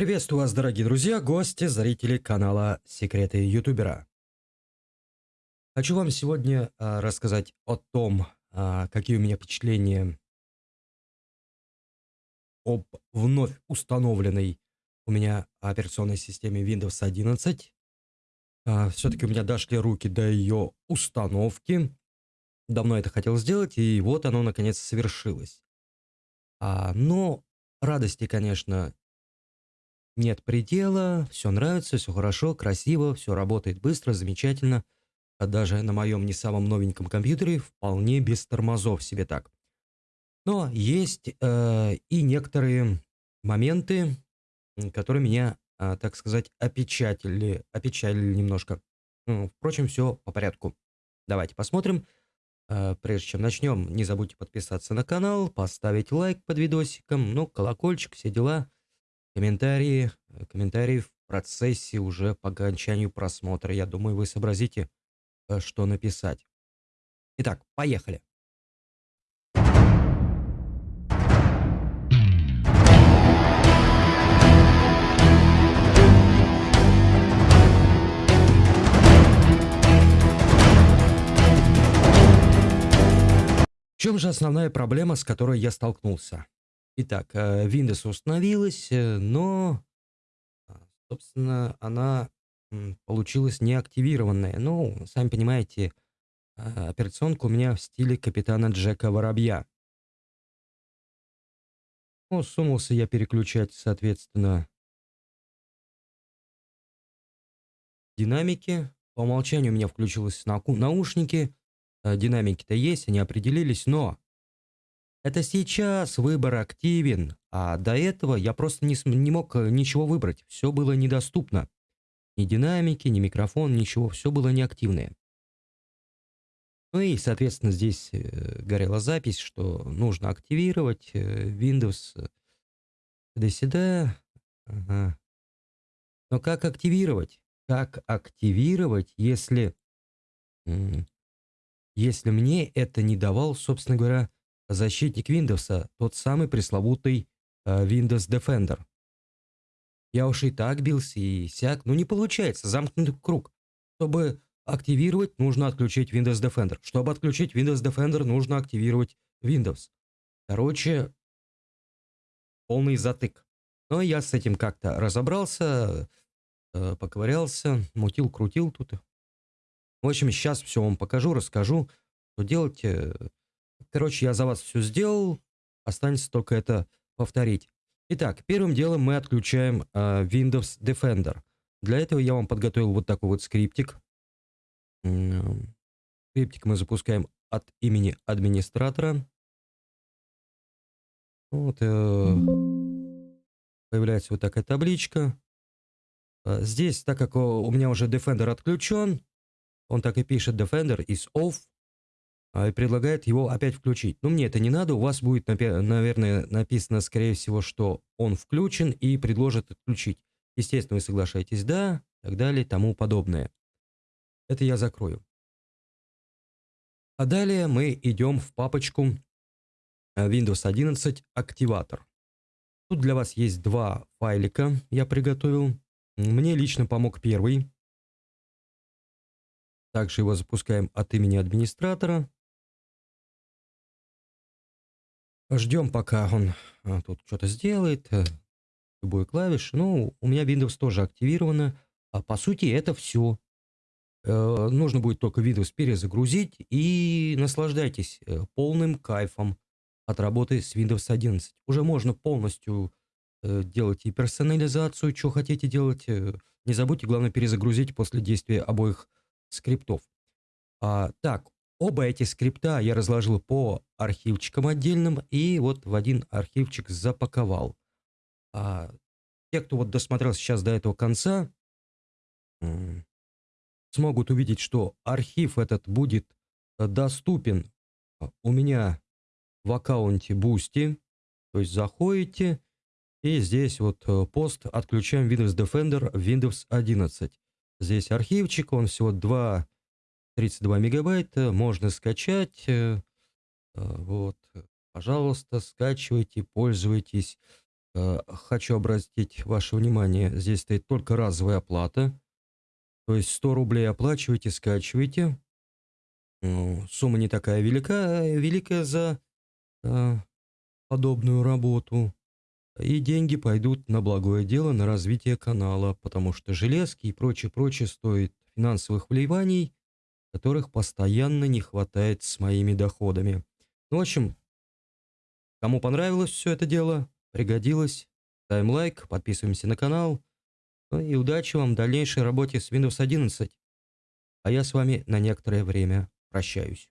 Приветствую вас, дорогие друзья, гости, зрители канала Секреты Ютубера. Хочу вам сегодня а, рассказать о том, а, какие у меня впечатления об вновь установленной у меня операционной системе Windows 11. А, Все-таки у меня дошли руки до ее установки. Давно это хотел сделать, и вот оно наконец совершилось. А, но радости, конечно, нет предела, все нравится, все хорошо, красиво, все работает быстро, замечательно. А даже на моем не самом новеньком компьютере вполне без тормозов себе так. Но есть э, и некоторые моменты, которые меня, э, так сказать, опечатали, опечалили немножко. Ну, впрочем, все по порядку. Давайте посмотрим. Э, прежде чем начнем, не забудьте подписаться на канал, поставить лайк под видосиком, ну, колокольчик, все дела. Комментарии, э, комментарии в процессе уже по окончанию просмотра. Я думаю, вы сообразите, э, что написать. Итак, поехали. В чем же основная проблема, с которой я столкнулся? Итак, э, Windows установилась, э, но, а, собственно, она получилась неактивированная. Ну, сами понимаете, а, операционка у меня в стиле капитана Джека Воробья. Ну, сунулся я переключать, соответственно, динамики. По умолчанию у меня включилось наушники. Э, динамики-то есть, они определились, но это сейчас выбор активен, а до этого я просто не, не мог э, ничего выбрать. Все было недоступно. Ни динамики, ни микрофон, ничего. Все было неактивное. Ну и, соответственно, здесь э, горела запись, что нужно активировать э, Windows. Да-сюда. Ага. Но как активировать? Как активировать, если... Если мне это не давал, собственно говоря, защитник Windows, тот самый пресловутый э, Windows Defender. Я уж и так бился, и сяк, но не получается, замкнутый круг. Чтобы активировать, нужно отключить Windows Defender. Чтобы отключить Windows Defender, нужно активировать Windows. Короче, полный затык. Но я с этим как-то разобрался, э, поковырялся, мутил, крутил тут. В общем, сейчас все вам покажу, расскажу, что делать. Э, Короче, я за вас все сделал. Останется только это повторить. Итак, первым делом мы отключаем э, Windows Defender. Для этого я вам подготовил вот такой вот скриптик. Скриптик мы запускаем от имени администратора. Вот, э, появляется вот такая табличка. Э, здесь, так как у меня уже Defender отключен, он так и пишет Defender is off. А, и предлагает его опять включить. Но мне это не надо, у вас будет, наверное, написано, скорее всего, что он включен и предложит отключить. Естественно, вы соглашаетесь «да», и так далее, тому подобное. Это я закрою. А далее мы идем в папочку э, Windows 11 активатор. Тут для вас есть два файлика, я приготовил. Мне лично помог первый. Также его запускаем от имени администратора. Ждем, пока он а, тут что-то сделает. Э, любую клавишу. Ну, у меня Windows тоже активировано. А по сути это все. Э, нужно будет только Windows перезагрузить и наслаждайтесь э, полным кайфом от работы с Windows 11. Уже можно полностью делать и персонализацию, что хотите делать. Не забудьте, главное, перезагрузить после действия обоих скриптов. А, так, Оба эти скрипта я разложил по архивчикам отдельным и вот в один архивчик запаковал. А те, кто вот досмотрел сейчас до этого конца, смогут увидеть, что архив этот будет э, доступен э, у меня в аккаунте Boosty. То есть заходите и здесь вот э, пост отключаем Windows Defender Windows 11. Здесь архивчик, он всего 2 32 мегабайта, можно скачать. Э, э, вот, пожалуйста, скачивайте, пользуйтесь. Э, хочу обратить ваше внимание, здесь стоит только разовая оплата. То есть 100 рублей оплачиваете, скачиваете. Ну, сумма не такая велика, великая за подобную работу. И деньги пойдут на благое дело, на развитие канала, потому что железки и прочее-прочее стоит финансовых вливаний, которых постоянно не хватает с моими доходами. Ну, в общем, кому понравилось все это дело, пригодилось, ставим лайк, подписываемся на канал. Ну и удачи вам в дальнейшей работе с Windows 11. А я с вами на некоторое время прощаюсь.